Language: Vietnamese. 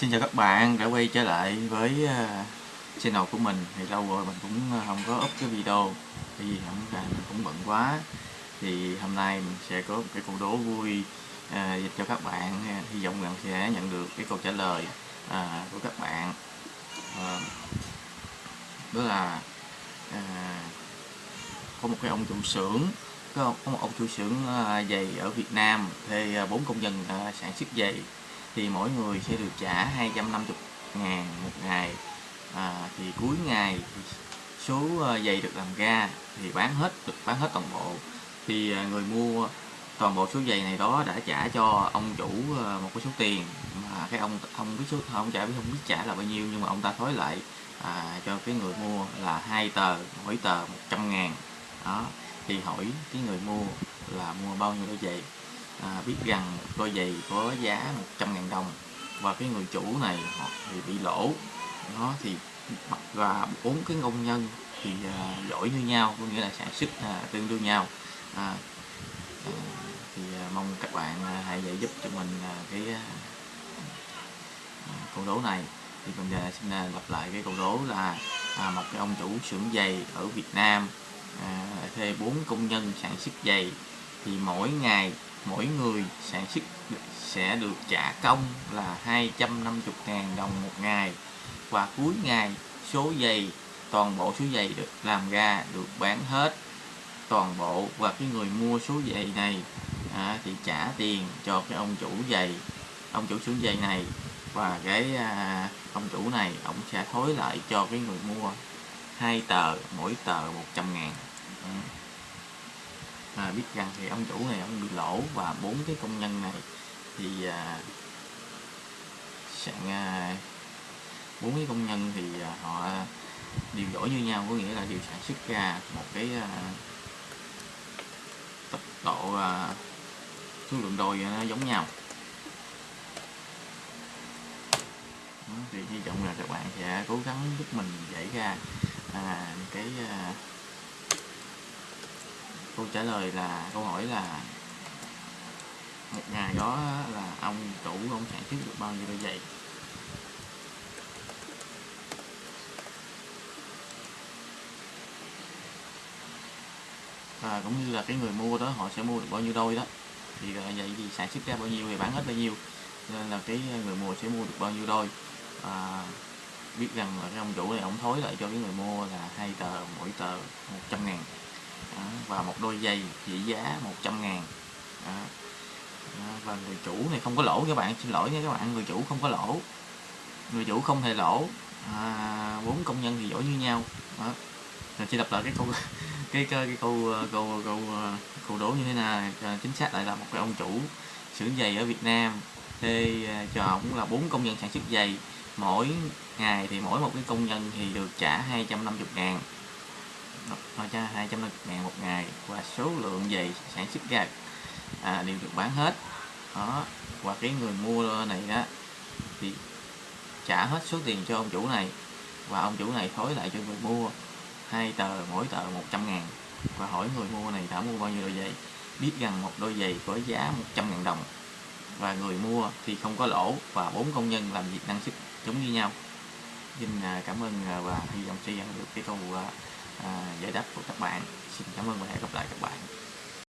Xin chào các bạn đã quay trở lại với ờ, channel của mình. Thì lâu rồi mình cũng ờ, không có up cái video. Vì không mình cũng bận quá. Thì hôm nay mình sẽ có một cái câu đố vui ờ, à, dịch cho các bạn hy vọng rằng sẽ nhận được cái câu trả lời à, của các bạn. À, đó là à, có một cái ông chủ xưởng có, có một ông chủ xưởng giày ở Việt Nam thuê bốn công nhân sản xuất giày thì mỗi người sẽ được trả 250 ngàn một ngày. À, thì cuối ngày số ờ, giày được làm ra thì bán hết được bán hết toàn bộ. Thì ờ, người mua toàn bộ số giày này đó đã trả cho ông chủ ờ, một cái số tiền mà cái ông không biết số không trả không biết trả là bao nhiêu nhưng mà ông ta thối lại à, cho cái người mua là hai tờ mỗi tờ 100 ngàn. Đó thì hỏi cái người mua là mua bao nhiêu đôi giày à, biết rằng đôi giày có giá 100 ngàn đồng và cái người chủ này họ thì bị lỗ. Nó thì và bốn cái công nhân thì à, giỏi như nhau có nghĩa là sản xuất à, tương đương nhau. À, à, thì à, mong các bạn à, hãy giải giúp cho mình à, cái à, à câu đố này. Thì mình à, xin à, lặp lại cái câu đố là à, một cái ông chủ xưởng giày ở Việt Nam à, thuê bốn công nhân sản xuất giày thì mỗi ngày mỗi người sản xuất sẽ được trả công là 250 ngàn đồng một ngày. Và cuối ngày số giày toàn bộ số giày được làm ra được bán hết. Toàn bộ và cái người mua số giày này à, thì trả tiền cho cái ông chủ giày ông chủ xưởng giày này. Và cái à, ông chủ này ông sẽ thối lại cho cái người mua hai tờ mỗi tờ 100 ngàn. Ừ à, biết rằng thì ông chủ này ông bị lỗ và bốn cái công nhân này thì à, sạn à, bốn cái công nhân thì à, họ điều giỏi như nhau có nghĩa là đều sản xuất ra một cái à, tốc độ à, số lượng đôi nó giống nhau. Thì hy vọng là các bạn sẽ cố gắng giúp mình giải ra à, cái à, câu trả lời là câu hỏi là một ngày đó là ông chủ ông sản xuất được bao nhiêu đôi giày? Và cũng như là cái người mua đó họ sẽ mua được bao nhiêu đôi đó. Thì à, vậy thì sản xuất ra bao nhiêu thì bán hết bao nhiêu. Nên là cái người mua sẽ mua được bao nhiêu đôi. À, biết rằng là cái ông chủ này ông thối lại cho cái người mua là hai tờ mỗi tờ 100 ngàn đó, và một đôi giày trị giá 100 ngàn. Đó. Đó, và người chủ này không có lỗ các bạn xin lỗi nha các bạn người chủ không có lỗ. Người chủ không hề lỗ. À, bốn công nhân thì giỏi như nhau. Đó. Rồi chỉ đọc lại cái câu cái cái, cái câu ờ, câu câu ờ, câu đố như thế nào chính xác lại là một cái ông chủ xưởng giày ở Việt Nam thuê ờ, cho cũng là bốn công nhân sản xuất giày. Mỗi ngày thì mỗi một cái công nhân thì được trả 250 ngàn nó cho 250 ngàn một ngày và số lượng giày sản xuất ra à, đều được bán hết. Đó và cái người mua này đó thì trả hết số tiền cho ông chủ này và ông chủ này thối lại cho người mua hai tờ mỗi tờ 100 ngàn. Và hỏi người mua này đã mua bao nhiêu đôi giày? Biết rằng một đôi giày có giá 100 ngàn đồng. Và người mua thì không có lỗ và bốn công nhân làm việc năng suất giống như nhau. Xin à, cảm ơn à, và hy vọng sẽ nhận được cái câu à, giải đáp của các bạn. Xin cảm ơn và hẹn gặp lại các bạn.